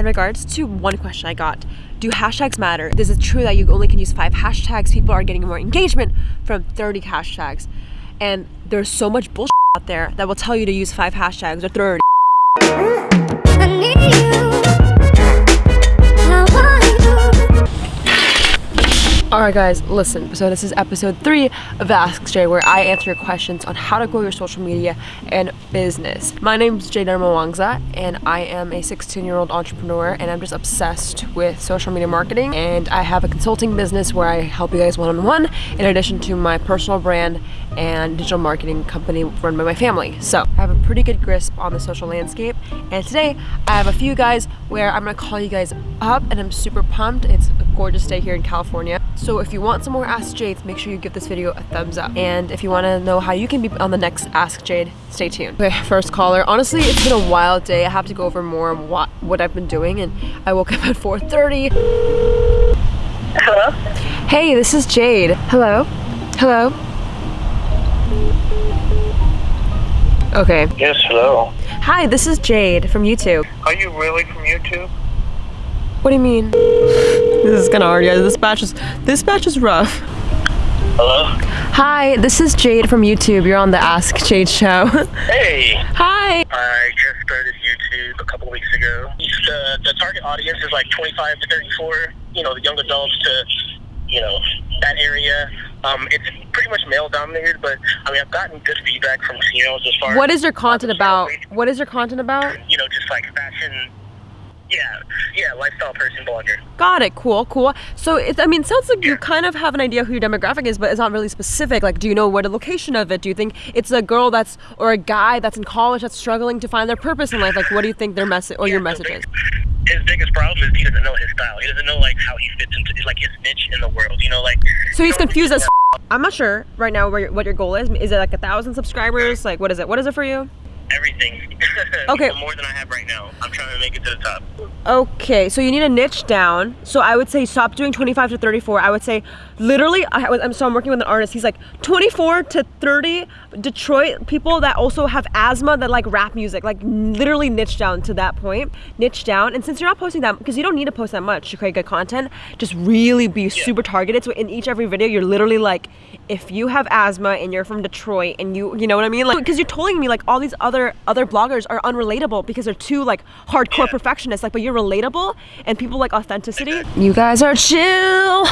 in regards to one question I got. Do hashtags matter? This Is it true that you only can use five hashtags? People are getting more engagement from 30 hashtags. And there's so much bullshit out there that will tell you to use five hashtags or 30. Alright guys, listen, so this is episode 3 of Ask Jade where I answer your questions on how to grow your social media and business. My name is Jade Wangza and I am a 16 year old entrepreneur and I'm just obsessed with social media marketing and I have a consulting business where I help you guys one-on-one in addition to my personal brand and digital marketing company run by my family. So I have a pretty good grasp on the social landscape and today I have a few guys where I'm gonna call you guys up and I'm super pumped. It's gorgeous day here in California. So if you want some more Ask Jades, make sure you give this video a thumbs up. And if you want to know how you can be on the next Ask Jade, stay tuned. Okay, first caller. Honestly, it's been a wild day. I have to go over more on what, what I've been doing. And I woke up at 4.30. Hello? Hey, this is Jade. Hello? Hello? Okay. Yes, hello. Hi, this is Jade from YouTube. Are you really from YouTube? What do you mean? This is kind of hard, guys. This batch is this batch is rough. Hello. Hi, this is Jade from YouTube. You're on the Ask Jade show. Hey. Hi. I just started YouTube a couple weeks ago. The the target audience is like 25 to 34. You know, the young adults to you know that area. Um, it's pretty much male dominated, but I mean I've gotten good feedback from females as far. What is your content about? What is your content about? You know, just like fashion yeah, yeah, lifestyle person blogger. Got it. Cool, cool. So it, I mean, sounds like yeah. you kind of have an idea who your demographic is, but it's not really specific. Like, do you know what the location of it? Do you think it's a girl that's or a guy that's in college that's struggling to find their purpose in life? Like, what do you think their message or yeah, your message is? His biggest problem is he doesn't know his style. He doesn't know like how he fits into like his niche in the world. You know, like. So he's confused as. I'm not sure right now where, what your goal is. Is it like a thousand subscribers? Like, what is it? What is it for you? Everything. Okay. more than I have right now. I'm trying to make it to the top. Okay, so you need a niche down. So I would say stop doing 25 to 34. I would say literally, I was, I'm so I'm working with an artist. He's like 24 to 30 Detroit people that also have asthma that like rap music, like literally niche down to that point, niche down. And since you're not posting that, because you don't need to post that much to create good content, just really be yeah. super targeted. So in each every video, you're literally like, if you have asthma and you're from Detroit and you, you know what I mean? Like, because you're telling me like all these other other bloggers are unrelatable because they're too like hardcore yeah. perfectionists. Like, but you're relatable and people like authenticity. You guys are chill.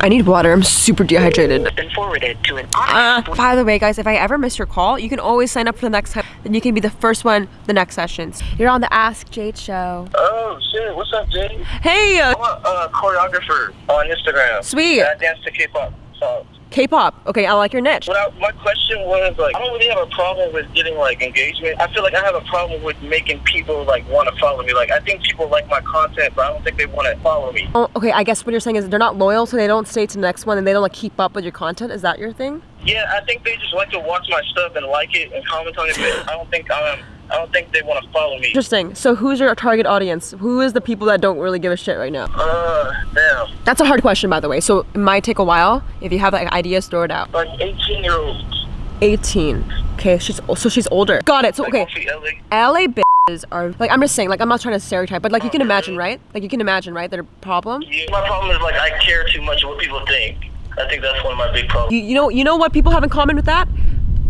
I need water. I'm super dehydrated. Been forwarded to an uh, by the way, guys, if I ever miss your call, you can always sign up for the next time. Then you can be the first one the next sessions. You're on the Ask Jade show. Oh shit! What's up, Jade? Hey. Uh, I'm a uh, choreographer on Instagram. Sweet. I dance to K-pop songs. K-pop. Okay, I like your niche. I, my question was like, I don't really have a problem with getting like engagement. I feel like I have a problem with making people like want to follow me. Like, I think people like my content, but I don't think they want to follow me. Oh, okay. I guess what you're saying is they're not loyal, so they don't stay to the next one, and they don't like keep up with your content. Is that your thing? Yeah, I think they just like to watch my stuff and like it and comment on it. But I don't think I'm. I don't think they want to follow me. Interesting. So who's your target audience? Who is the people that don't really give a shit right now? Uh, damn. That's a hard question, by the way. So it might take a while. If you have like ideas, throw it out. Like 18 year olds. 18. Okay, she's so she's older. Got it. So okay. LA. LA bitches are like I'm just saying like I'm not trying to stereotype, but like you can imagine, right? Like you can imagine, right? Their problem. Yeah, my problem is like I care too much what people think. I think that's one of my big problems. You, you know, you know what people have in common with that?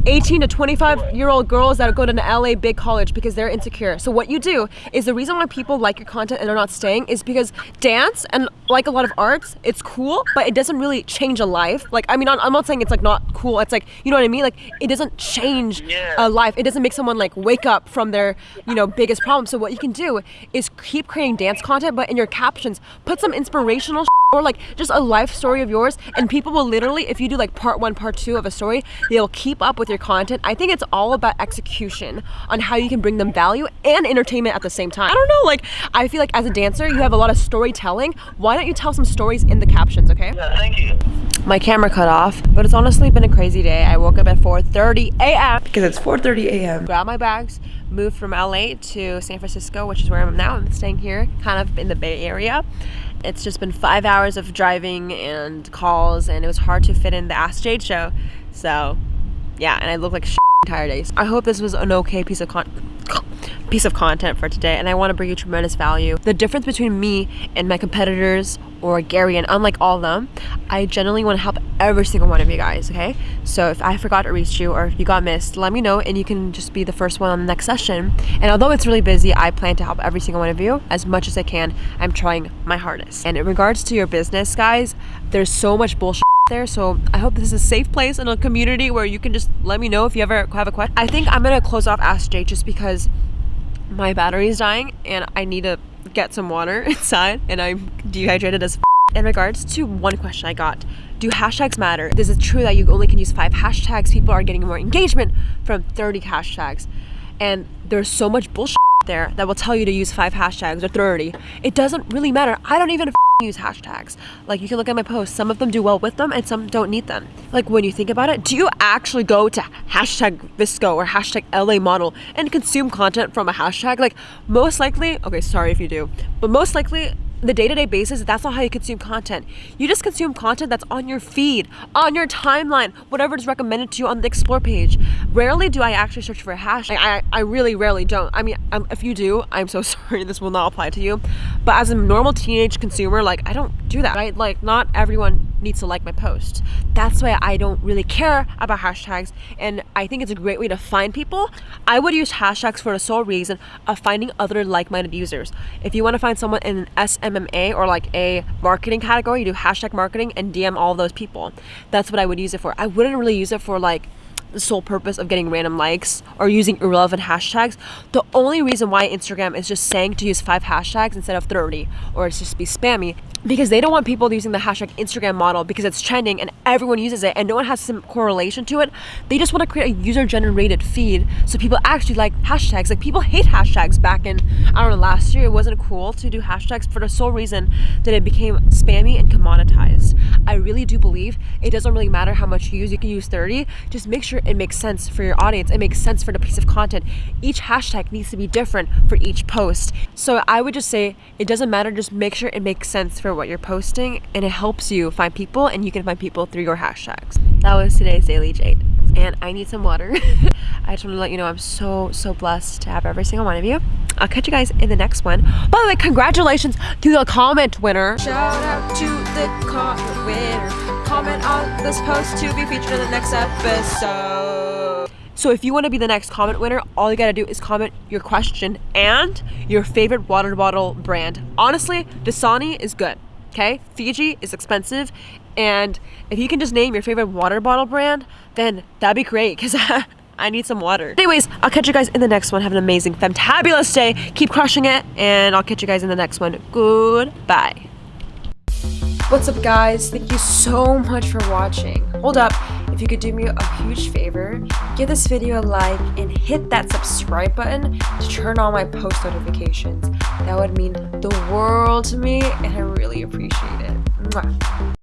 18 to 25 year old girls that go to an LA big college because they're insecure. So what you do is the reason why people like your content and are not staying is because dance and like a lot of arts, it's cool, but it doesn't really change a life. Like, I mean, I'm not saying it's like not cool. It's like, you know what I mean? Like, it doesn't change a life. It doesn't make someone like wake up from their, you know, biggest problem. So what you can do is keep creating dance content, but in your captions, put some inspirational or like just a life story of yours and people will literally if you do like part one part two of a story they'll keep up with your content. I think it's all about execution on how you can bring them value and entertainment at the same time. I don't know like i feel like as a dancer you have a lot of storytelling. Why don't you tell some stories in the captions okay? Yeah thank you. My camera cut off but it's honestly been a crazy day. I woke up at 4:30 a.m because it's 4:30 a.m grab my bags moved from la to san francisco which is where i'm now i'm staying here kind of in the bay area it's just been five hours of driving and calls, and it was hard to fit in the Ask Jade show. So, yeah, and I look like shit entire days. I hope this was an okay piece of content. Piece of content for today and I want to bring you tremendous value. The difference between me and my competitors or Gary and unlike all of them, I generally want to help every single one of you guys, okay? So if I forgot to reach you or if you got missed, let me know and you can just be the first one on the next session. And although it's really busy, I plan to help every single one of you as much as I can. I'm trying my hardest. And in regards to your business, guys, there's so much bullshit there so i hope this is a safe place and a community where you can just let me know if you ever have a question i think i'm gonna close off ask jade just because my battery is dying and I need to get some water inside and I'm dehydrated as in regards to one question I got, do hashtags matter? Is it true that you only can use five hashtags? People are getting more engagement from 30 hashtags. And there's so much bullshit there that will tell you to use five hashtags or 30. It doesn't really matter. I don't even use hashtags. Like you can look at my posts, some of them do well with them and some don't need them. Like when you think about it, do you actually go to hashtag VSCO or hashtag LA model and consume content from a hashtag? Like most likely, okay, sorry if you do, but most likely the day-to-day basis that's not how you consume content. You just consume content that's on your feed on your timeline whatever is recommended to you on the explore page. Rarely do i actually search for a hashtag. I, I really rarely don't. I mean um, if you do i'm so sorry this will not apply to you. But as a normal teenage consumer like i don't do that right? Like not everyone needs to like my post that's why i don't really care about hashtags and i think it's a great way to find people i would use hashtags for the sole reason of finding other like-minded users if you want to find someone in an SMMA or like a marketing category, you do hashtag marketing and DM all those people. That's what I would use it for. I wouldn't really use it for like the sole purpose of getting random likes or using irrelevant hashtags. The only reason why Instagram is just saying to use five hashtags instead of 30 or it's just be spammy because they don't want people using the hashtag Instagram model because it's trending and everyone uses it and no one has some correlation to it. They just want to create a user generated feed so people actually like hashtags. Like people hate hashtags back in, I don't know, last year. It wasn't cool to do hashtags for the sole reason that it became spammy and commoditized. I really do believe it doesn't really matter how much you use. You can use 30. Just make sure it makes sense for your audience. It makes sense for the piece of content. Each hashtag needs to be different for each post. So I would just say it doesn't matter. Just make sure it makes sense for what you're posting and it helps you find people and you can find people through your hashtags. That was today's Daily Jade and I need some water. I just want to let you know I'm so, so blessed to have every single one of you. I'll catch you guys in the next one. By the way, congratulations to the comment winner. Shout out to the comment winner. Comment on this post to be featured in the next episode. So if you want to be the next comment winner, all you gotta do is comment your question and your favorite water bottle brand. Honestly, Dasani is good, okay? Fiji is expensive, and if you can just name your favorite water bottle brand, then that'd be great, because I need some water. Anyways, I'll catch you guys in the next one. Have an amazing, fantabulous day. Keep crushing it, and I'll catch you guys in the next one. Goodbye. What's up guys? Thank you so much for watching. Hold up, if you could do me a huge favor, give this video a like and hit that subscribe button to turn on my post notifications. That would mean the world to me and I really appreciate it. Mwah.